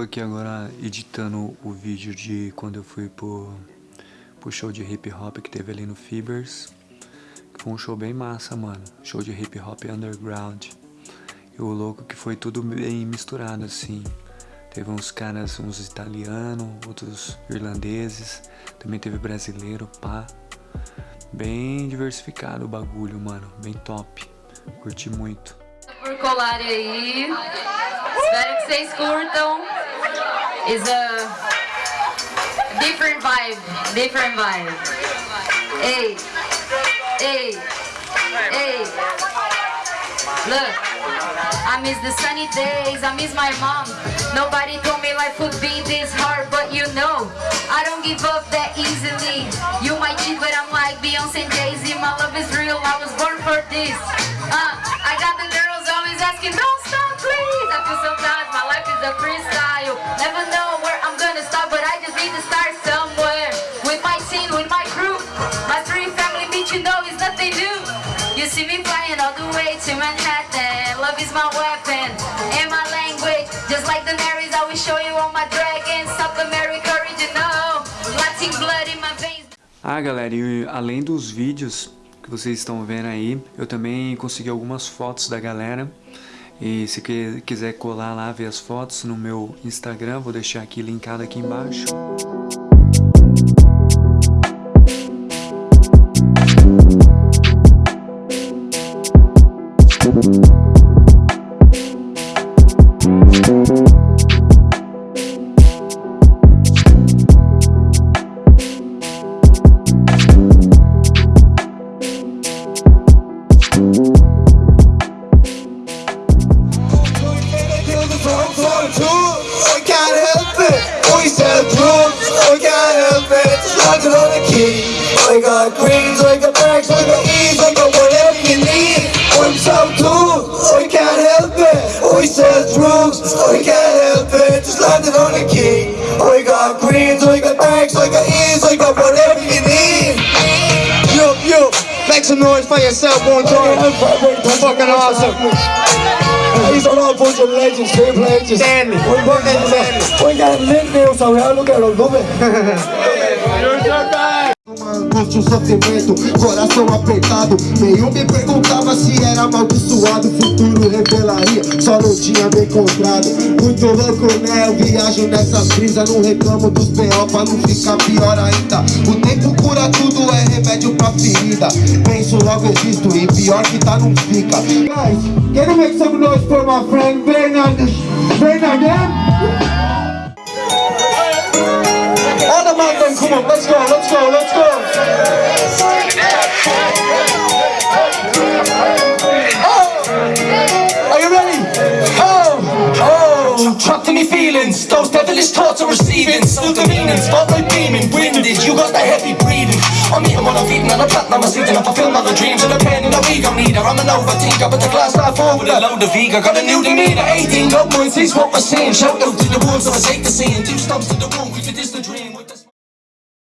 tô aqui agora editando o vídeo de quando eu fui pro, pro show de hip hop que teve ali no Fibers. Foi um show bem massa, mano. Show de hip hop underground. E o louco que foi tudo bem misturado, assim. Teve uns caras, uns italianos, outros irlandeses. Também teve brasileiro, pá. Bem diversificado o bagulho, mano. Bem top. Curti muito. Por colarem aí. Espero que vocês curtam. Is a different vibe. Different vibe. Ei. Ei. Ei. Look. I miss the sunny days, I miss my mom Nobody told me life would be this hard But you know, I don't give up that easily You might cheat but I'm like Beyonce and Jay-Z My love is real, I was born for this uh, I got the girls always asking Don't stop please I feel so sometimes my life is a freestyle to start somewhere. With my team, with my crew. My three family beat you know is nothing new. You see me flying all the way to Manhattan. Love is my weapon and my language. Just like the Marys, I will show you all my dragons. South America original. Latin blood in my veins. Ah, galera, e além dos vídeos que vocês estão vendo aí, eu também consegui algumas fotos da galera. E se quiser colar lá, ver as fotos no meu Instagram, vou deixar aqui linkado aqui embaixo. I got elephants locked on the key We got greens, I got bags, I got ease, I got whatever you need. I'm so cool, I can't help it. We sell drugs, I can't help it. Just landed on the key. I got greens, I got bags, I got ease, I got whatever you need. Yo, yo, make some noise for yourself one time. Fucking awesome. Are all a bunch of legends, triple H's. Stanley. We got Stanley. We got we all look at them, bad. Uma angústia, um sofrimento, coração apertado Nenhum me perguntava se era amaldiçoado encontrado Muito louco né, eu viajo nessas brisas Não reclamo dos B.O. pra não ficar pior ainda O tempo cura tudo, é remédio pra ferida Penso logo existo e pior que tá não fica Guys, can you make some noise for my friend Bernard, Bernard, yeah? All the man then, come on, let's go, let's go, let's go. Oh, are you ready? Oh, trapped in me feelings. Those devilish thoughts are receiving. Still the meaning, spotlight beaming, winded. You got the heavy breathing. I'm eating what I'm feeding, and I'm platinum, I'm sleeping. I fulfill all the dreams and the pain in the week. I'm neither. I'm an overthinker, but the glass half full with a load of Vega. Got a new demeanor, 18 up points, is what we're seeing. Shout out to the ones that I take the scene. Two stumps to the one, we fit this